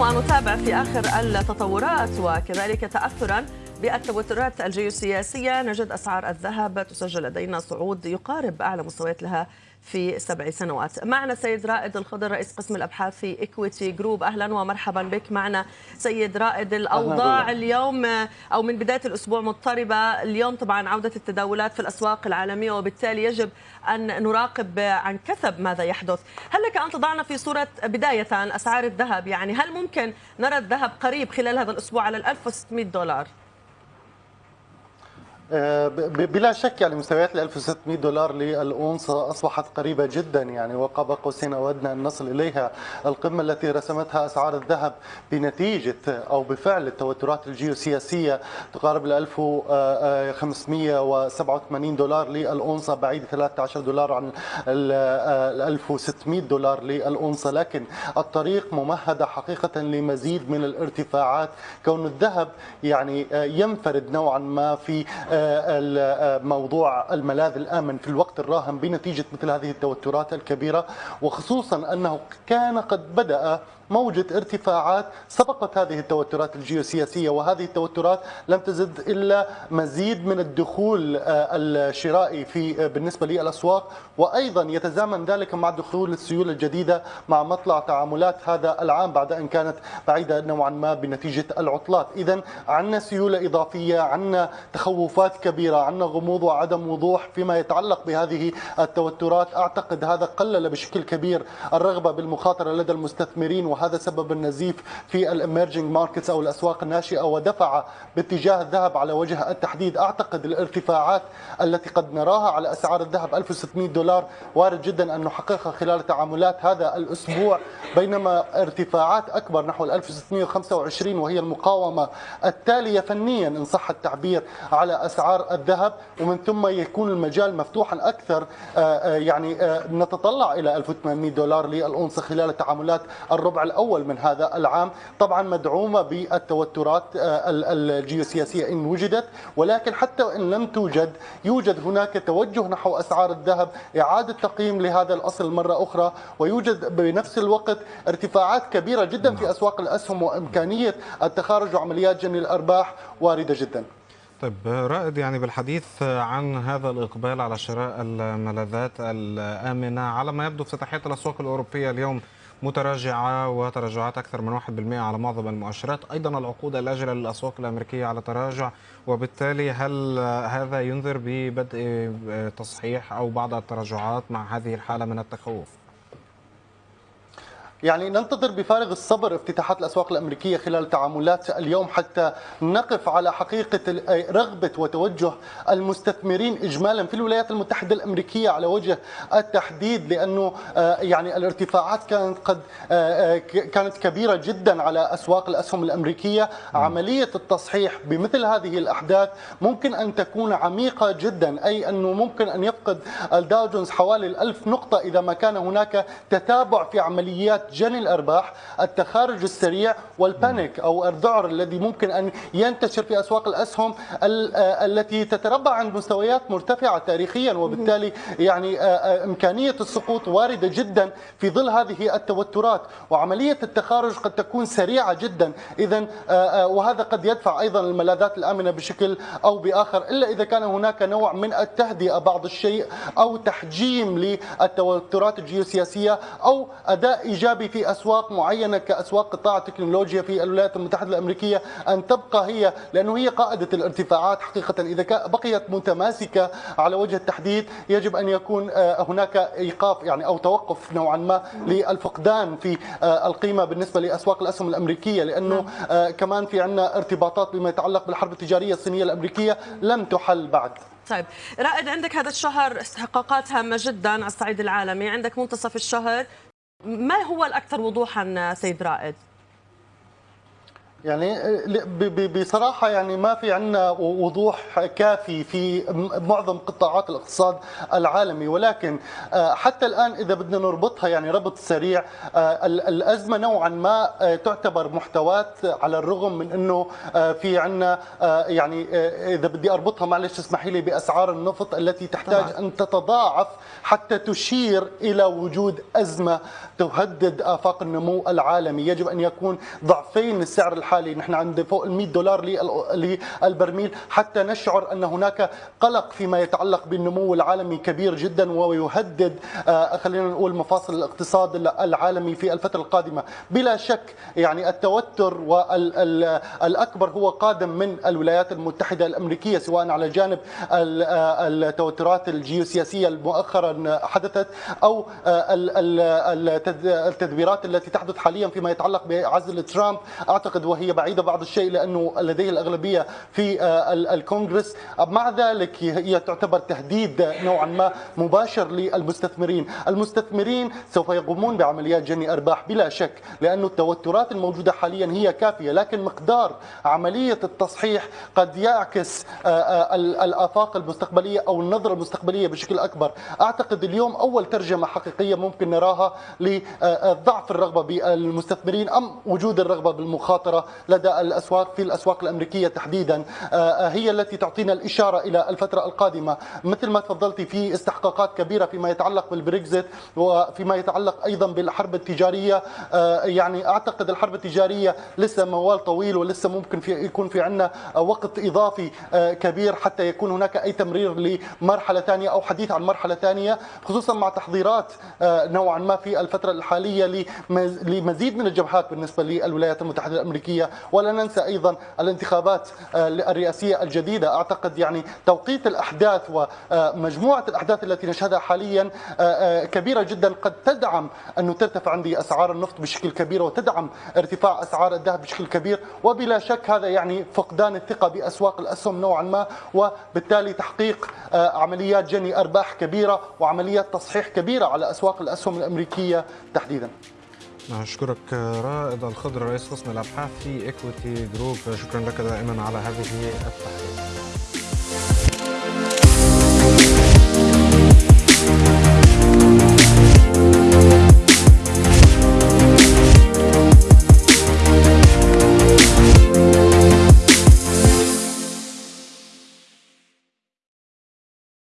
ونتابع في آخر التطورات وكذلك تأثرا بالتوترات الجيوسياسية. نجد أسعار الذهب تسجل لدينا صعود يقارب أعلى مستويات لها في سبع سنوات. معنا سيد رائد الخضر رئيس قسم الأبحاث في إكويتي جروب أهلا ومرحبا بك. معنا سيد رائد الأوضاع اليوم أو من بداية الأسبوع مضطربة. اليوم طبعا عودة التداولات في الأسواق العالمية وبالتالي يجب أن نراقب عن كثب ماذا يحدث. هل لك أن تضعنا في صورة بداية أسعار الذهب؟ يعني هل ممكن نرى الذهب قريب خلال هذا الأسبوع على 1600 دولار؟ بلا شك يعني مستويات ال 1600 دولار للأونصة أصبحت قريبة جدا يعني وقاب قوسين أودنا أن نصل إليها. القمة التي رسمتها أسعار الذهب بنتيجة أو بفعل التوترات الجيوسياسية تقارب ال 1587 دولار للأونصة بعيد 13 دولار عن ال 1600 دولار للأونصة لكن الطريق ممهدة حقيقة لمزيد من الارتفاعات. كون الذهب يعني ينفرد نوعا ما في موضوع الملاذ الآمن في الوقت الراهن بنتيجة مثل هذه التوترات الكبيرة وخصوصا أنه كان قد بدأ موجة ارتفاعات سبقت هذه التوترات الجيوسياسية وهذه التوترات لم تزد إلا مزيد من الدخول الشرائي في بالنسبة للأسواق. وأيضا يتزامن ذلك مع دخول السيولة الجديدة مع مطلع تعاملات هذا العام بعد أن كانت بعيدة نوعا ما بنتيجة العطلات. إذا عندنا سيولة إضافية عندنا تخوفات كبيرة عندنا غموض وعدم وضوح فيما يتعلق بهذه التوترات. أعتقد هذا قلل بشكل كبير الرغبة بالمخاطرة لدى المستثمرين وهذا سبب النزيف في ال emerging markets أو الأسواق الناشئة ودفع باتجاه الذهب على وجه التحديد. أعتقد الارتفاعات التي قد نراها على أسعار الذهب 1600 دولار. وارد جدا أن نحققها خلال تعاملات هذا الأسبوع بينما ارتفاعات أكبر نحو 1625 وهي المقاومة التالية فنيا إن صح التعبير على أسعار الذهب. ومن ثم يكون المجال مفتوحا أكثر يعني نتطلع إلى 1800 دولار للأونصة خلال تعاملات الربع الأول من هذا العام طبعا مدعومة بالتوترات الجيوسياسية إن وجدت ولكن حتى وإن لم توجد يوجد هناك توجه نحو أسعار الذهب إعادة تقييم لهذا الأصل مرة أخرى ويوجد بنفس الوقت ارتفاعات كبيرة جدا في أسواق الأسهم وإمكانية التخارج وعمليات جني الأرباح واردة جدا. طيب رائد يعني بالحديث عن هذا الإقبال على شراء الملاذات الآمنة على ما يبدو افتتاحية الأسواق الأوروبية اليوم متراجعة وتراجعات أكثر من 1% على معظم المؤشرات أيضا العقود الأجلة للأسواق الأمريكية على تراجع وبالتالي هل هذا ينذر ببدء تصحيح أو بعض التراجعات مع هذه الحالة من التخوف؟ يعني ننتظر بفارغ الصبر افتتاحات الأسواق الأمريكية خلال تعاملات اليوم حتى نقف على حقيقة رغبة وتوجه المستثمرين اجمالا في الولايات المتحدة الأمريكية على وجه التحديد لأنه يعني الارتفاعات كانت قد كانت كبيرة جدا على أسواق الأسهم الأمريكية. عملية التصحيح بمثل هذه الأحداث ممكن أن تكون عميقة جدا أي أنه ممكن أن يفقد الداو جونز حوالي الألف نقطة إذا ما كان هناك تتابع في عمليات جني الأرباح، التخارج السريع والبانيك أو الذعر الذي ممكن أن ينتشر في أسواق الأسهم التي تتربع عند مستويات مرتفعة تاريخيا وبالتالي يعني إمكانية السقوط واردة جدا في ظل هذه التوترات. وعملية التخارج قد تكون سريعة جدا. اذا وهذا قد يدفع أيضا الملاذات الآمنة بشكل أو بآخر إلا إذا كان هناك نوع من التهدئة بعض الشيء أو تحجيم للتوترات الجيوسياسية أو أداء إيجابي ايجابي في أسواق معينة كأسواق قطاع التكنولوجيا في الولايات المتحدة الأمريكية أن تبقى هي لأنه هي قائدة الارتفاعات حقيقة. إذا بقيت متماسكة على وجه التحديد يجب أن يكون هناك إيقاف يعني أو توقف نوعا ما للفقدان في القيمة بالنسبة لأسواق الأسهم الأمريكية. لأنه كمان في عندنا ارتباطات بما يتعلق بالحرب التجارية الصينية الأمريكية لم تحل بعد. طيب رائد عندك هذا الشهر استحقاقات هامه جدا على الصعيد العالمي. عندك منتصف الشهر ما هو الأكثر وضوحا سيد رائد؟ يعني بصراحة يعني ما في عندنا وضوح كافي في معظم قطاعات الاقتصاد العالمي ولكن آه، حتى الآن إذا بدنا نربطها يعني ربط سريع آه، الأزمة نوعا ما آه، تعتبر محتوات على الرغم من أنه في عندنا يعني إذا بدي أربطها معلش اسمحي لي بأسعار النفط التي تحتاج طبعا. أن تتضاعف حتى تشير إلى وجود أزمة تهدد آفاق النمو العالمي يجب أن يكون ضعفين السعر الحالي الحالي نحن عند فوق ال 100 دولار للبرميل حتى نشعر أن هناك قلق فيما يتعلق بالنمو العالمي كبير جدا ويهدد آه، خلينا نقول مفاصل الاقتصاد العالمي في الفترة القادمة. بلا شك يعني التوتر والاكبر هو قادم من الولايات المتحدة الأمريكية سواء على جانب آه، التوترات الجيوسياسية المؤخرا حدثت أو آه، التدبيرات التي تحدث حاليا فيما يتعلق بعزل ترامب. أعتقد وهي هي بعيدة بعض الشيء لأنه لديه الأغلبية في آه، الكونغرس. مع ذلك هي تعتبر تهديد نوعا ما مباشر للمستثمرين. المستثمرين سوف يقومون بعمليات جني أرباح بلا شك لأن التوترات الموجودة حاليا هي كافية لكن مقدار عملية التصحيح قد يعكس آه، آه، الآفاق المستقبلية أو النظرة المستقبلية بشكل أكبر. أعتقد اليوم أول ترجمة حقيقية ممكن نراها لضعف الرغبة بالمستثمرين أم وجود الرغبة بالمخاطرة. لدى الأسواق في الأسواق الأمريكية تحديدا. آه، آه، هي التي تعطينا الإشارة إلى الفترة القادمة. مثل ما تفضلتي في استحقاقات كبيرة فيما يتعلق بالبريكزيت وفيما يتعلق أيضا بالحرب التجارية. آه، يعني أعتقد الحرب التجارية لسه موال طويل ولسه ممكن في يكون في عندنا وقت إضافي كبير حتى يكون هناك أي تمرير لمرحلة ثانية أو حديث عن مرحلة ثانية خصوصا مع تحضيرات نوعا ما في الفترة الحالية لمزيد من الجبهات بالنسبة للولايات المتحدة الأمريكية. الرئاسية ولا ننسى أيضا الانتخابات آه، الرئاسية الجديدة. أعتقد يعني توقيت الأحداث ومجموعة الأحداث التي نشهدها حاليا آه، آه، كبيرة جدا. قد تدعم أنه ترتفع عندي أسعار النفط بشكل كبير وتدعم ارتفاع أسعار الذهب بشكل كبير. وبلا شك هذا يعني فقدان الثقة بأسواق الأسهم نوعا ما وبالتالي تحقيق عمليات جني أرباح كبيرة وعمليات تصحيح كبيرة على أسواق الأسهم الأمريكية تحديدا. أشكرك رائد الخضر رئيس قسم الأبحاث في إكويتي جروب شكرا لك دائما على هذه التحليل